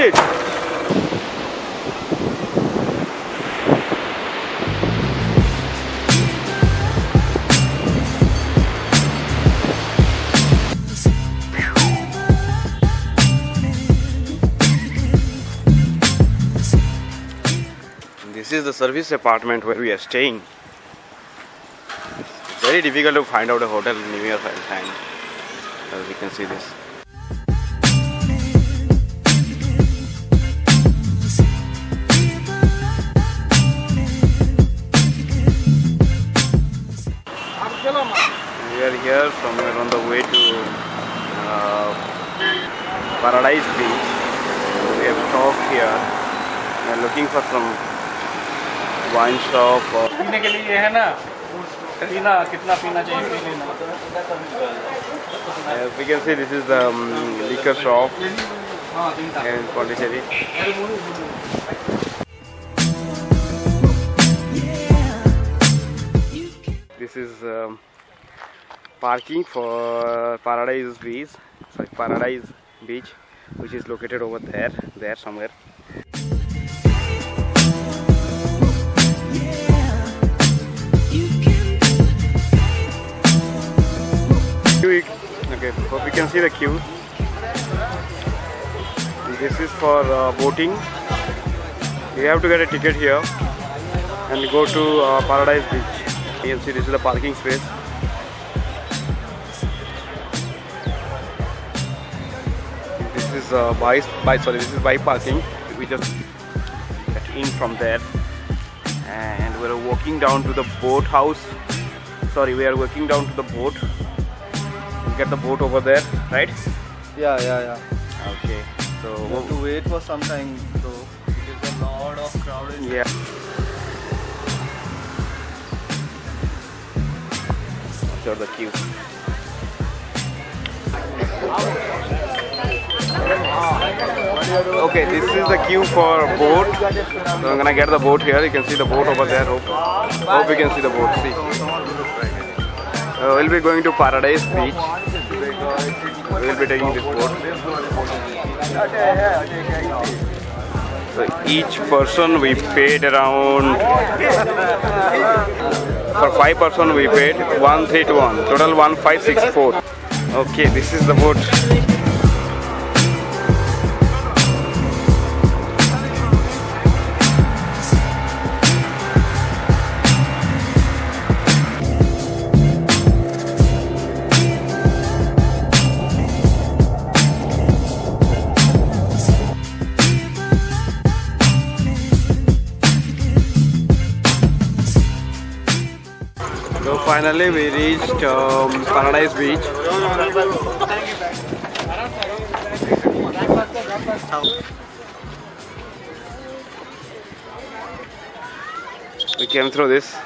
shit. This is the service apartment where we are staying. It's very difficult to find out a hotel near Valentine. As you can see this. here somewhere on the way to uh, Paradise Beach. We have stopped here. We are looking for some wine shop or पीने के लिए ये है ना पीना कितना पीना चाहिए पी लेना As we can see, this is the um, liquor shop हाँ तीन था in Pondicherry. This is um, parking for Paradise Beach, sorry, Paradise Beach, which is located over there, there somewhere. Okay, hope you can see the queue. This is for uh, boating. You have to get a ticket here and go to uh, Paradise Beach. You can see this is the parking space. Is uh, by, by sorry, this is by parking. We just get in from there, and we're walking down to the boat house. Sorry, we are walking down to the boat. We Get the boat over there, right? Yeah, yeah, yeah. Okay. So we have to wait for some time though. Because a lot of crowd is yeah. Sure, the queue. Okay, this is the queue for boat. So I'm gonna get the boat here. You can see the boat over there. Hope, hope you can see the boat. See. Uh, we'll be going to Paradise Beach. We'll be taking this boat. So each person we paid around for five person we paid one three two one total one five six four. Okay, this is the boat. Finally we reached um, Paradise Beach. We came through this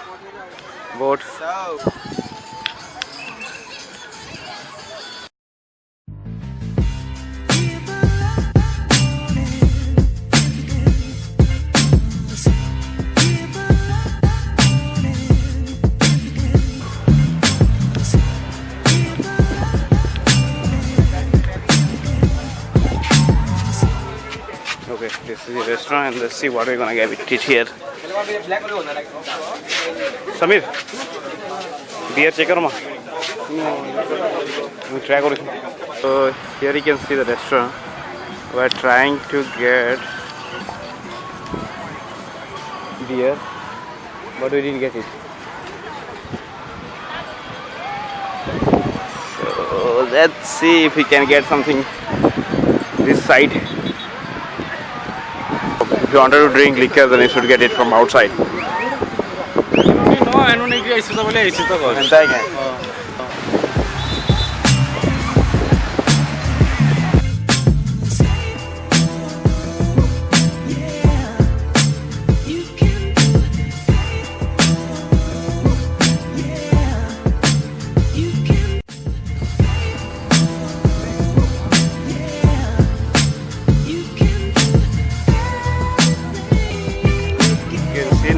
boat. Okay, this is the restaurant and let's see what we're gonna get it here. Samir, beer checker ma. We try kori. So here you can see the restaurant. We're trying to get beer, but we didn't get it. So let's see if we can get something this side you wanted to drink liquor, then you should get it from outside. No, I don't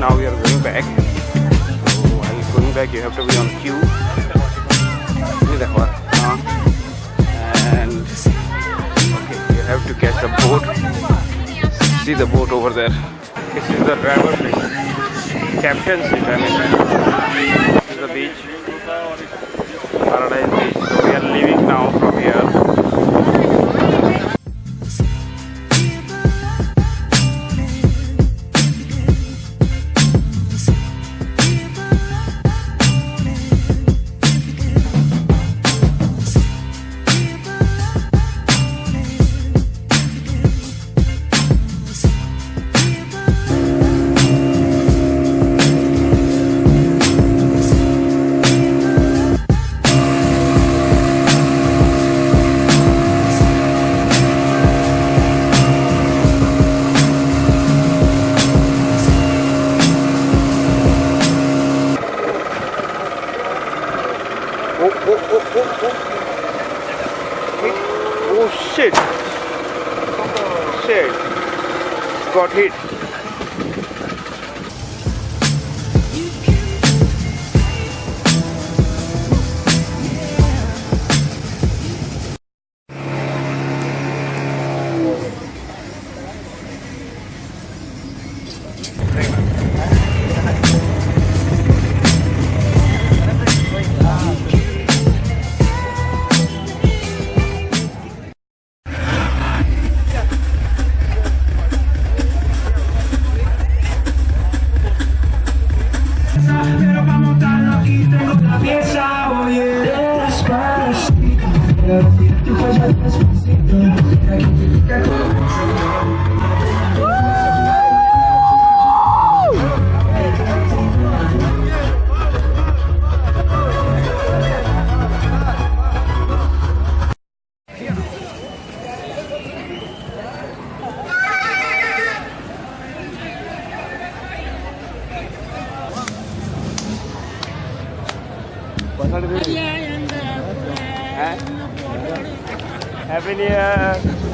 now we are going back. Oh, so while going back? You have to be on queue. And okay you have to catch the boat. See the boat over there. This is the driver seat. Captain seat I mean. This is the beach. Paradise beach. So we are leaving now from here. shit. Shit. Got hit. What are you doing? Happy New Year.